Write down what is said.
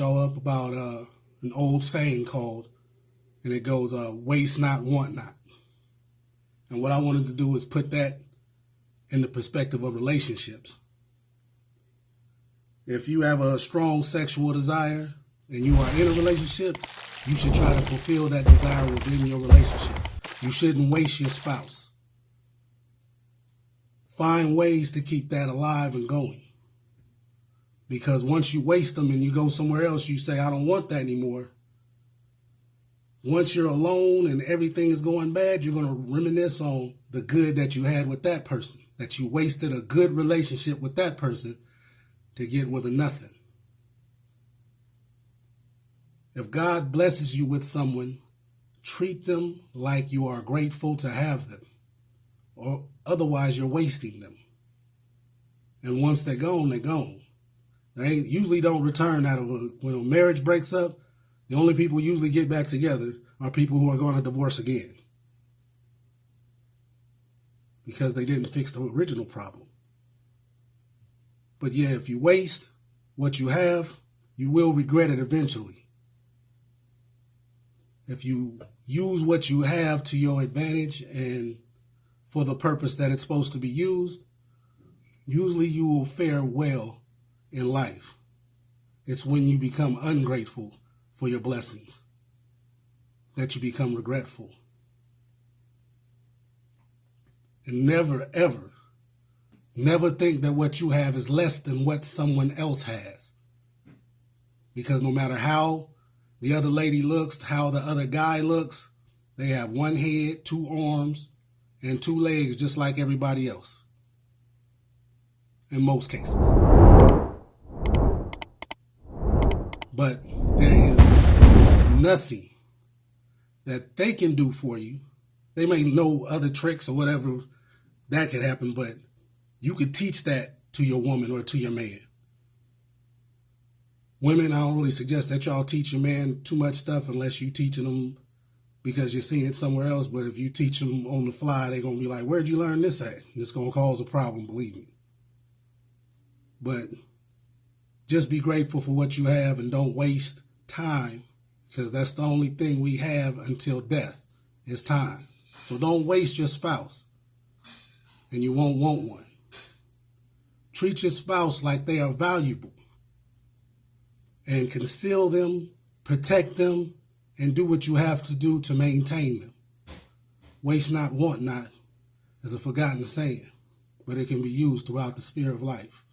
y'all up about uh, an old saying called, and it goes, uh, waste not, want not. And what I wanted to do is put that in the perspective of relationships. If you have a strong sexual desire and you are in a relationship, you should try to fulfill that desire within your relationship. You shouldn't waste your spouse. Find ways to keep that alive and going. Because once you waste them and you go somewhere else, you say, I don't want that anymore. Once you're alone and everything is going bad, you're going to reminisce on the good that you had with that person, that you wasted a good relationship with that person to get with a nothing. If God blesses you with someone, treat them like you are grateful to have them, or otherwise you're wasting them. And once they're gone, they're gone. They usually don't return out of a, when a marriage breaks up. The only people usually get back together are people who are going to divorce again because they didn't fix the original problem. But yeah, if you waste what you have, you will regret it eventually if you use what you have to your advantage and for the purpose that it's supposed to be used, usually you will fare well in life. It's when you become ungrateful for your blessings that you become regretful. And never, ever, never think that what you have is less than what someone else has. Because no matter how the other lady looks, how the other guy looks. They have one head, two arms, and two legs just like everybody else. In most cases. But there is nothing that they can do for you. They may know other tricks or whatever that could happen, but you could teach that to your woman or to your man. Women, I really suggest that y'all teach your man too much stuff unless you teaching them because you're seeing it somewhere else. But if you teach them on the fly, they're going to be like, where'd you learn this at? It's going to cause a problem, believe me. But just be grateful for what you have and don't waste time because that's the only thing we have until death is time. So don't waste your spouse and you won't want one. Treat your spouse like they are valuable and conceal them, protect them, and do what you have to do to maintain them. Waste not, want not is a forgotten saying, but it can be used throughout the sphere of life.